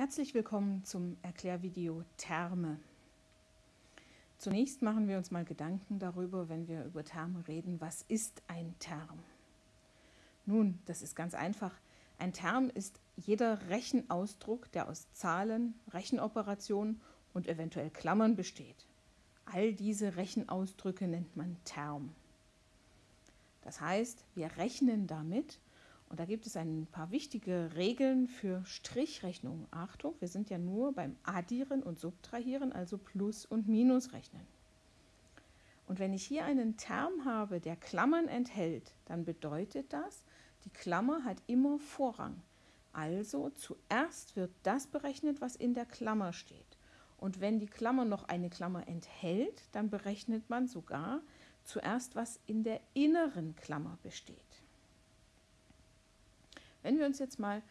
Herzlich willkommen zum Erklärvideo Terme. Zunächst machen wir uns mal Gedanken darüber, wenn wir über Terme reden, was ist ein Term? Nun, das ist ganz einfach. Ein Term ist jeder Rechenausdruck, der aus Zahlen, Rechenoperationen und eventuell Klammern besteht. All diese Rechenausdrücke nennt man Term. Das heißt, wir rechnen damit, und da gibt es ein paar wichtige Regeln für Strichrechnung. Achtung, wir sind ja nur beim Addieren und Subtrahieren, also Plus- und Minusrechnen. Und wenn ich hier einen Term habe, der Klammern enthält, dann bedeutet das, die Klammer hat immer Vorrang. Also zuerst wird das berechnet, was in der Klammer steht. Und wenn die Klammer noch eine Klammer enthält, dann berechnet man sogar zuerst, was in der inneren Klammer besteht. Wenn wir uns jetzt mal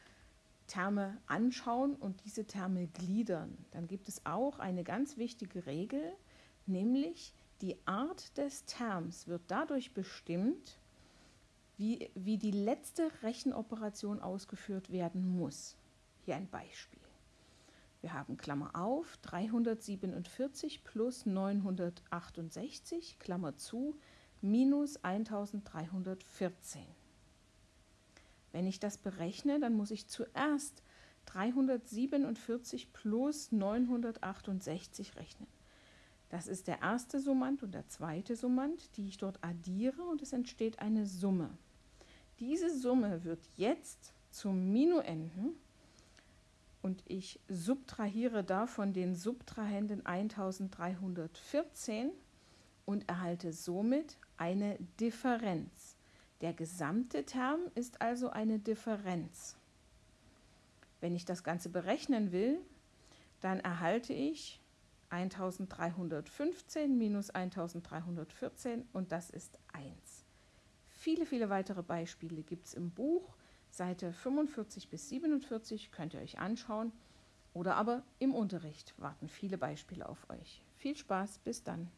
Terme anschauen und diese Terme gliedern, dann gibt es auch eine ganz wichtige Regel, nämlich die Art des Terms wird dadurch bestimmt, wie, wie die letzte Rechenoperation ausgeführt werden muss. Hier ein Beispiel. Wir haben Klammer auf 347 plus 968, Klammer zu, minus 1314. Wenn ich das berechne, dann muss ich zuerst 347 plus 968 rechnen. Das ist der erste Summand und der zweite Summand, die ich dort addiere und es entsteht eine Summe. Diese Summe wird jetzt zum Minuenden und ich subtrahiere davon den Subtrahenden 1314 und erhalte somit eine Differenz. Der gesamte Term ist also eine Differenz. Wenn ich das Ganze berechnen will, dann erhalte ich 1315 minus 1314 und das ist 1. Viele, viele weitere Beispiele gibt es im Buch. Seite 45 bis 47 könnt ihr euch anschauen oder aber im Unterricht warten viele Beispiele auf euch. Viel Spaß, bis dann.